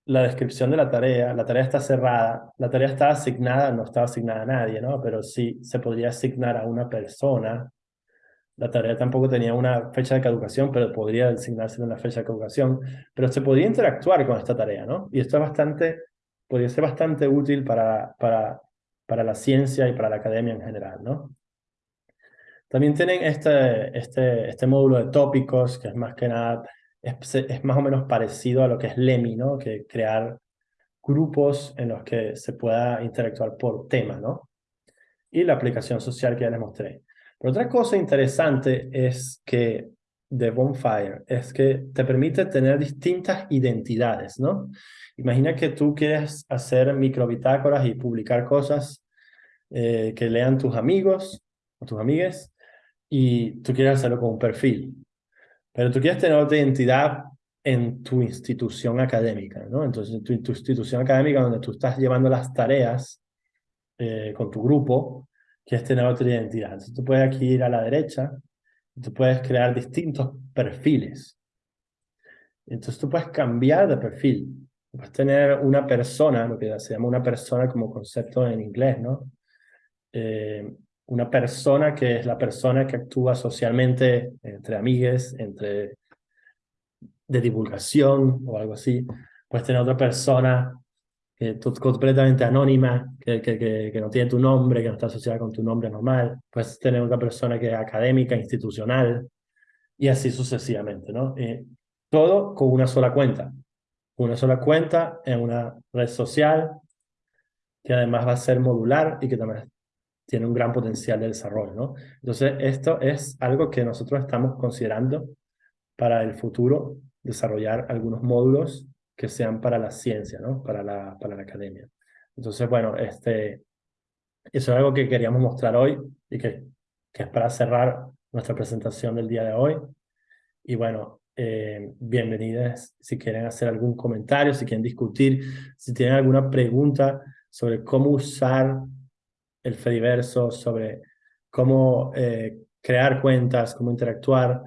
la descripción de la tarea. La tarea está cerrada. La tarea está asignada, no está asignada a nadie, ¿no? Pero sí se podría asignar a una persona la tarea tampoco tenía una fecha de caducación, pero podría designarse una fecha de caducación, pero se podía interactuar con esta tarea, ¿no? Y esto es bastante, podría ser bastante útil para, para, para la ciencia y para la academia en general, ¿no? También tienen este, este, este módulo de tópicos, que es más que nada, es más o menos parecido a lo que es LEMI, ¿no? Que crear grupos en los que se pueda interactuar por tema, ¿no? Y la aplicación social que ya les mostré otra cosa interesante es que de Bonfire es que te permite tener distintas identidades, ¿no? Imagina que tú quieres hacer microbitácoras y publicar cosas eh, que lean tus amigos o tus amigues y tú quieres hacerlo con un perfil, pero tú quieres tener otra identidad en tu institución académica, ¿no? Entonces, tu, tu institución académica donde tú estás llevando las tareas eh, con tu grupo, quieres tener otra identidad. Entonces, tú puedes aquí ir a la derecha, y tú puedes crear distintos perfiles. Entonces, tú puedes cambiar de perfil. Puedes tener una persona, lo que se llama una persona como concepto en inglés, ¿no? Eh, una persona que es la persona que actúa socialmente entre amigues, entre de divulgación o algo así. Puedes tener otra persona que completamente anónima, que, que, que, no tiene tu nombre, que no está asociada con tu nombre normal. Puedes tener otra persona que es académica, institucional, y así sucesivamente, ¿no? Eh, todo con una sola cuenta. Una sola cuenta en una red social que además va a ser modular y que también tiene un gran potencial de desarrollo, ¿no? Entonces, esto es algo que nosotros estamos considerando para el futuro, desarrollar algunos módulos que sean para la ciencia, ¿no? Para la, para la academia. Entonces, bueno, este, eso es algo que queríamos mostrar hoy y que, que es para cerrar nuestra presentación del día de hoy. Y bueno, eh, bienvenidas si quieren hacer algún comentario, si quieren discutir, si tienen alguna pregunta sobre cómo usar el Fediverso, sobre cómo eh, crear cuentas, cómo interactuar,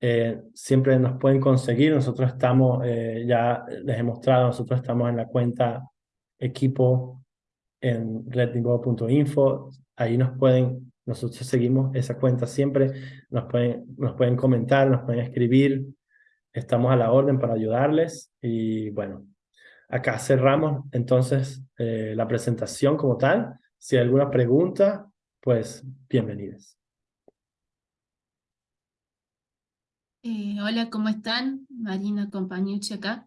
eh, siempre nos pueden conseguir. Nosotros estamos, eh, ya les he mostrado, nosotros estamos en la cuenta equipo en redingo.info. Ahí nos pueden, nosotros seguimos esa cuenta siempre. Nos pueden, nos pueden comentar, nos pueden escribir. Estamos a la orden para ayudarles. Y bueno, acá cerramos entonces la presentación como tal. Si hay alguna pregunta, pues bienvenidos. Eh, hola, ¿cómo están? Marina Compañucci acá.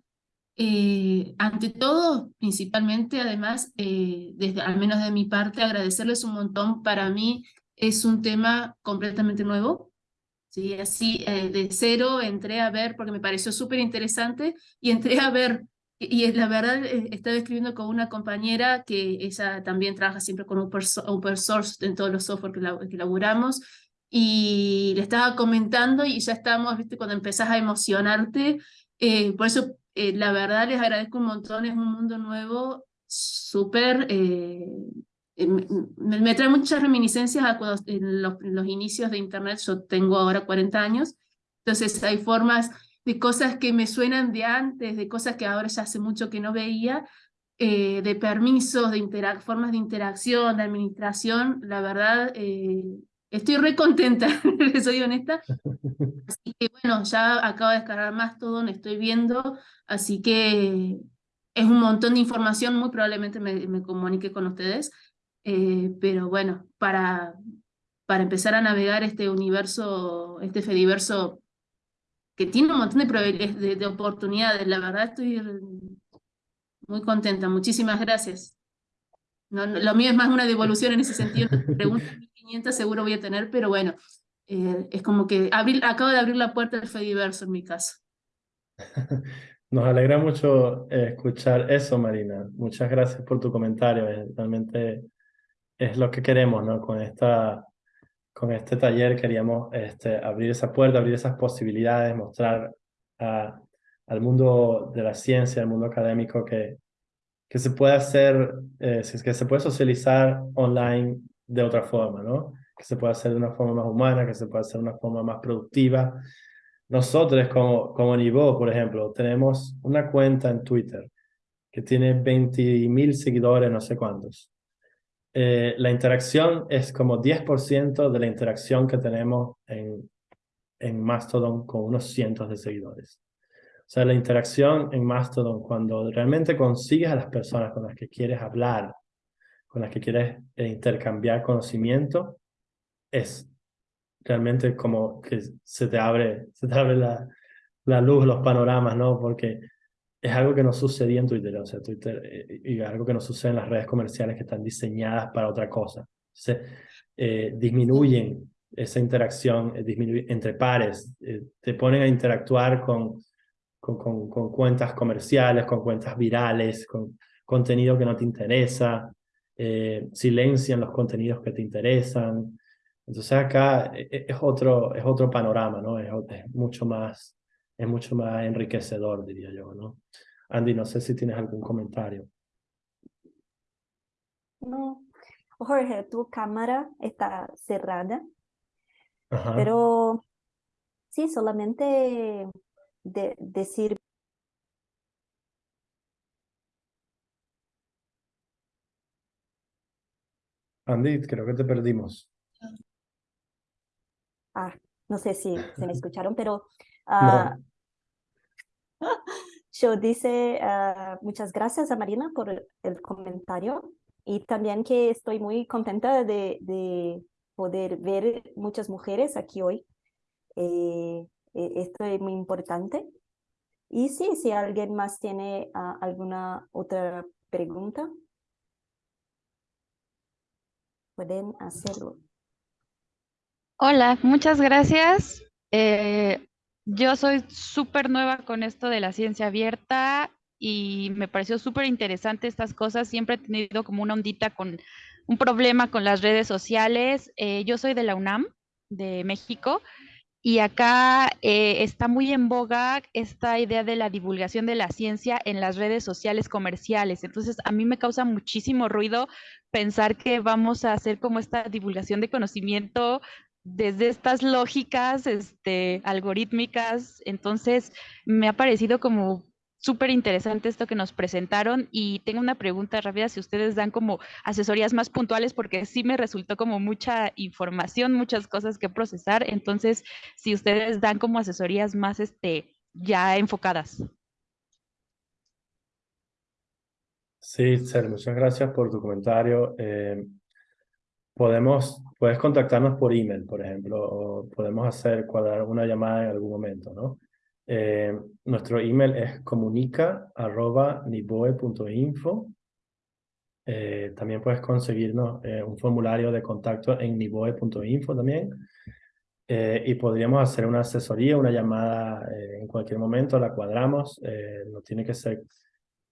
Eh, ante todo, principalmente, además, eh, desde, al menos de mi parte, agradecerles un montón. Para mí es un tema completamente nuevo. ¿sí? Así, de cero entré a ver, porque me pareció súper interesante, y entré a ver y la verdad, eh, estaba escribiendo con una compañera que ella también trabaja siempre con open source en todos los software que, la, que laburamos, y le estaba comentando y ya estamos, viste, cuando empezás a emocionarte, eh, por eso eh, la verdad les agradezco un montón, es un mundo nuevo, súper, me, trae muchas reminiscencias a cuando en los, en los inicios de Internet, yo tengo ahora 40 años, entonces hay formas de cosas que me suenan de antes, de cosas que ahora ya hace mucho que no veía, eh, de permisos, de formas de interacción, de administración, la verdad, eh, estoy re contenta, soy honesta. Así que bueno, ya acabo de descargar más todo, me estoy viendo, así que es un montón de información, muy probablemente me, me comunique con ustedes, eh, pero bueno, para, para empezar a navegar este universo, este Fediverso que tiene un montón de, de, oportunidades. La verdad estoy muy contenta. Muchísimas gracias. No, lo mío es más una devolución en ese sentido. Preguntas 1500 seguro voy a tener, pero bueno, eh, es como que abrir, acabo de abrir la puerta del Fediverso en mi caso. Nos alegra mucho eh, escuchar eso, Marina. Muchas gracias por tu comentario. Realmente es lo que queremos, ¿no? Con esta con este taller queríamos este, abrir esa puerta, abrir esas posibilidades, mostrar al mundo de la ciencia, al mundo académico que, que se puede hacer, eh, que se puede socializar online de otra forma, ¿no? Que se puede hacer de una forma más humana, que se puede hacer de una forma más productiva. Nosotros como, como Nivo, por ejemplo, tenemos una cuenta en Twitter que tiene 20.000 seguidores, no sé cuántos. Eh, la interacción es como 10% de la interacción que tenemos en, en Mastodon con unos cientos de seguidores. O sea, la interacción en Mastodon, cuando realmente consigues a las personas con las que quieres hablar, con las que quieres eh, intercambiar conocimiento, es realmente como que se te abre, se te abre la, la luz, los panoramas, ¿no? Porque es algo que no sucedía en Twitter, o sea, Twitter, eh, y algo que no sucede en las redes comerciales que están diseñadas para otra cosa. Se eh, disminuyen esa interacción eh, entre pares, te ponen a interactuar con, con, con, con, cuentas comerciales, con cuentas virales, con contenido que no te interesa, silencian los contenidos que te interesan, Entonces acá e, e, es otro, es otro panorama, ¿no? Es, mucho más, es mucho más enriquecedor, diría yo, ¿no? Andy, no sé si tienes algún comentario. No, Jorge, tu cámara está cerrada, pero sí, solamente de, decir Andy, creo que te perdimos. Ah, no sé si se me escucharon, pero uh, yo dice uh, muchas gracias a Marina por el, comentario y también que estoy muy contenta de, de poder ver muchas mujeres aquí hoy. Eh, eh, esto es muy importante. Y sí, si alguien más tiene uh, alguna otra pregunta, pueden hacerlo. Hola, muchas gracias. Eh, yo soy súper nueva con esto de la ciencia abierta y me pareció súper interesante estas cosas. Siempre he tenido como una ondita con un problema con las redes sociales. Eh, yo soy de la UNAM, de México, y acá eh, está muy en boga esta idea de la divulgación de la ciencia en las redes sociales comerciales. Entonces, a mí me causa muchísimo ruido pensar que vamos a hacer como esta divulgación de conocimiento desde estas lógicas este, algorítmicas. Entonces, me ha parecido como súper interesante esto que nos presentaron y tengo una pregunta rápida si ustedes dan como asesorías más puntuales porque sí me resultó como mucha información, muchas cosas que procesar, entonces si ustedes dan como asesorías más este ya enfocadas. Sí, Ser, muchas gracias por tu comentario. Eh, podemos, puedes contactarnos por email, por ejemplo, o podemos hacer cuadrar una llamada en algún momento, ¿no? Eh, nuestro email es comunica.niboe.info. Eh, también puedes conseguirnos eh, un formulario de contacto en niboe.info también. y podríamos hacer una asesoría, una llamada en cualquier momento, la cuadramos. no tiene que ser,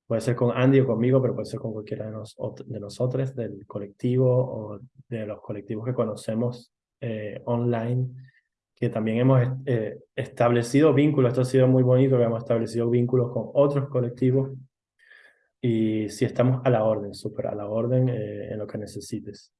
puede ser con Andy o conmigo, pero puede ser con cualquiera de, de nosotros, del colectivo o de los colectivos que conocemos online que también hemos eh, establecido vínculos, esto ha sido muy bonito, que hemos establecido vínculos con otros colectivos y si estamos a la orden, súper a la orden eh, en lo que necesites.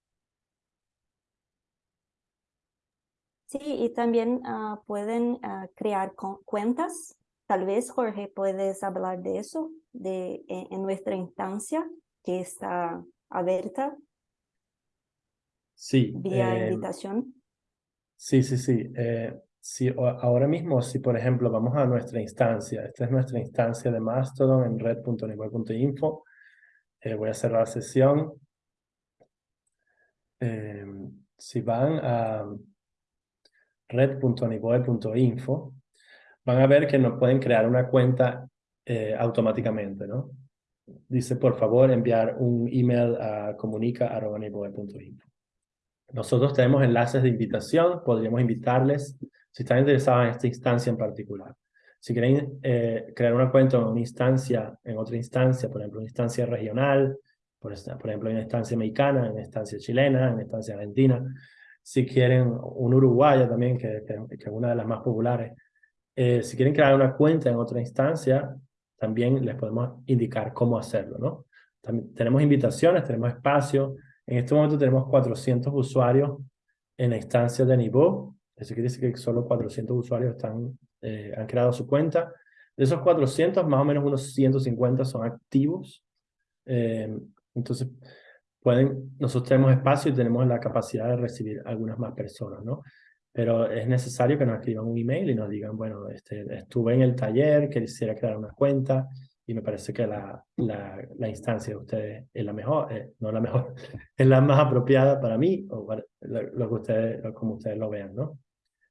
Sí, y también ah, pueden ah, crear cuentas. Tal vez, Jorge, puedes hablar de eso, de, en, nuestra instancia que está abierta. Sí. Vía eh, invitación. Sí, sí, sí. Eh, ahora mismo, si por ejemplo vamos a nuestra instancia, esta es nuestra instancia de Mastodon en red.nivel.info, eh, voy a cerrar la sesión. Eh, si van a red.nivoe.info, van a ver que nos pueden crear una cuenta automáticamente, ¿no? Dice, por favor, enviar un email a comunica.nivoe.info. Nosotros tenemos enlaces de invitación, podríamos invitarles si están interesados en esta instancia en particular. Si quieren eh, crear una cuenta en una instancia, en otra instancia, por ejemplo, una instancia regional, por, por ejemplo, una instancia mexicana, una instancia chilena, una instancia argentina, si quieren un uruguaya también, que, que, es una de las más populares, eh, si quieren crear una cuenta en otra instancia, también les podemos indicar cómo hacerlo, ¿no? También tenemos invitaciones, tenemos espacio, en este momento tenemos 400 usuarios en la instancia de Nivo. Eso quiere decir que solo 400 usuarios están, eh, han creado su cuenta. De esos 400, más o menos unos 150 son activos. Eh, entonces, pueden, nosotros tenemos espacio y tenemos la capacidad de recibir algunas más personas, ¿no? Pero es necesario que nos escriban un email y nos digan, bueno, este, estuve en el taller, quisiera crear una cuenta, y me parece que la, la, la instancia de ustedes es la mejor, eh, no la mejor, es la más apropiada para mí, o lo, que ustedes, como ustedes lo vean, ¿no?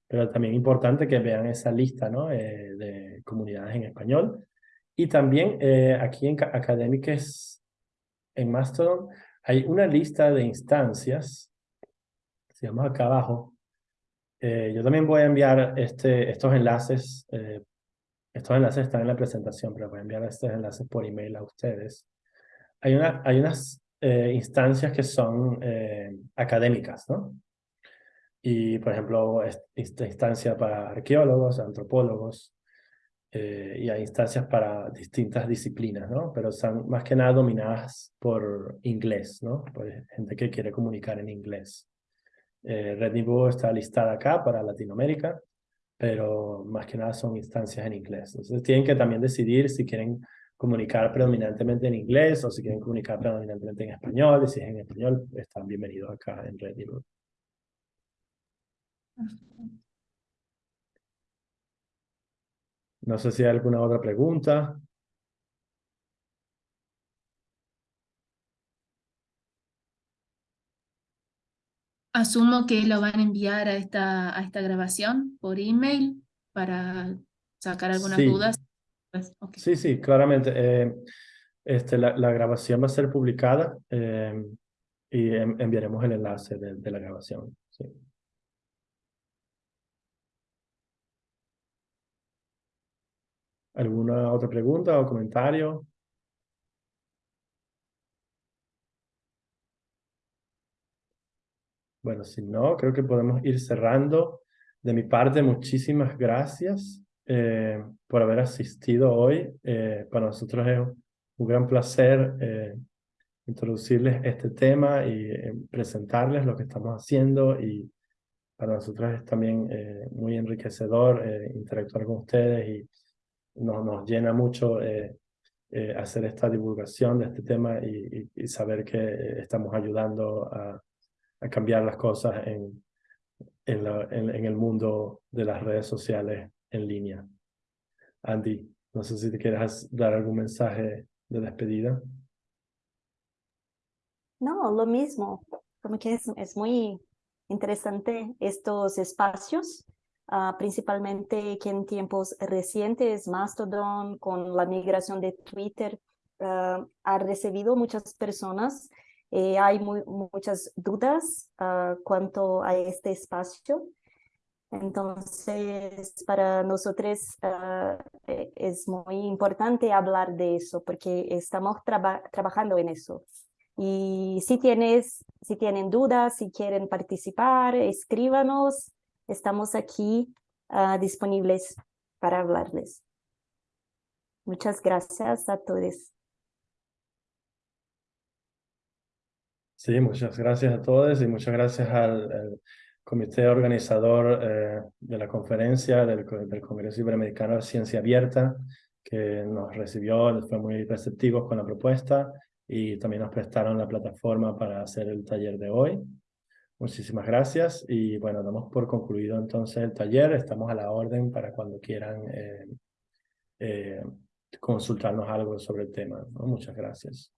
Pero también es importante que vean esa lista, ¿no? Eh, de comunidades en español. Y también eh, aquí en Academics, en Mastodon, hay una lista de instancias, si vamos acá abajo, yo también voy a enviar este, estos enlaces estos enlaces están en la presentación, pero voy a enviar estos enlaces por email a ustedes. Hay, una, hay unas eh, instancias que son eh, académicas, ¿no? y, por ejemplo, esta instancia para arqueólogos, antropólogos, eh, y hay instancias para distintas disciplinas, ¿no? Pero están más que nada dominadas por inglés, ¿no? Por gente que quiere comunicar en inglés. Eh, Red está listada acá para Latinoamérica, pero más que nada son instancias en inglés. Entonces tienen que también decidir si quieren comunicar predominantemente en inglés o si quieren comunicar predominantemente en español. Y si es en español, están bienvenidos acá en Red. No sé si hay alguna otra pregunta. Asumo que lo van a enviar a esta, a esta grabación por email para sacar algunas dudas. Pues, sí, sí, claramente. Eh, este, la, la, grabación va a ser publicada eh, y enviaremos el enlace de, de la grabación. Sí. ¿Alguna otra pregunta o comentario? Bueno, si no, creo que podemos ir cerrando. De mi parte, muchísimas gracias eh, por haber asistido hoy. Eh, para nosotros es un gran placer eh, introducirles este tema y presentarles lo que estamos haciendo y para nosotros es también muy enriquecedor interactuar con ustedes y nos, nos llena mucho eh, eh, hacer esta divulgación de este tema y, y, saber que estamos ayudando a, a cambiar las cosas en, en, la, en, en, el mundo de las redes sociales en línea. Andy, no sé si te quieras dar algún mensaje de despedida. No, lo mismo, como que es, es muy interesante estos espacios Uh, principalmente que en tiempos recientes Mastodon con la migración de Twitter uh, ha recibido muchas personas. Eh, hay muy, muchas dudas uh, cuanto a este espacio. Entonces, para nosotros e, es muy importante hablar de eso porque estamos traba trabajando en eso. Y si, tienes, si tienen dudas, si quieren participar, escríbanos estamos aquí uh, disponibles para hablarles. Muchas gracias a todos. Sí, muchas gracias a todos y muchas gracias al, comité organizador eh, de la conferencia del, del, Congreso Iberoamericano de Ciencia Abierta, que nos recibió, fue muy receptivos con la propuesta y también nos prestaron la plataforma para hacer el taller de hoy. Muchísimas gracias y bueno, damos por concluido entonces el taller. Estamos a la orden para cuando quieran eh, eh, consultarnos algo sobre el tema. Muchas gracias.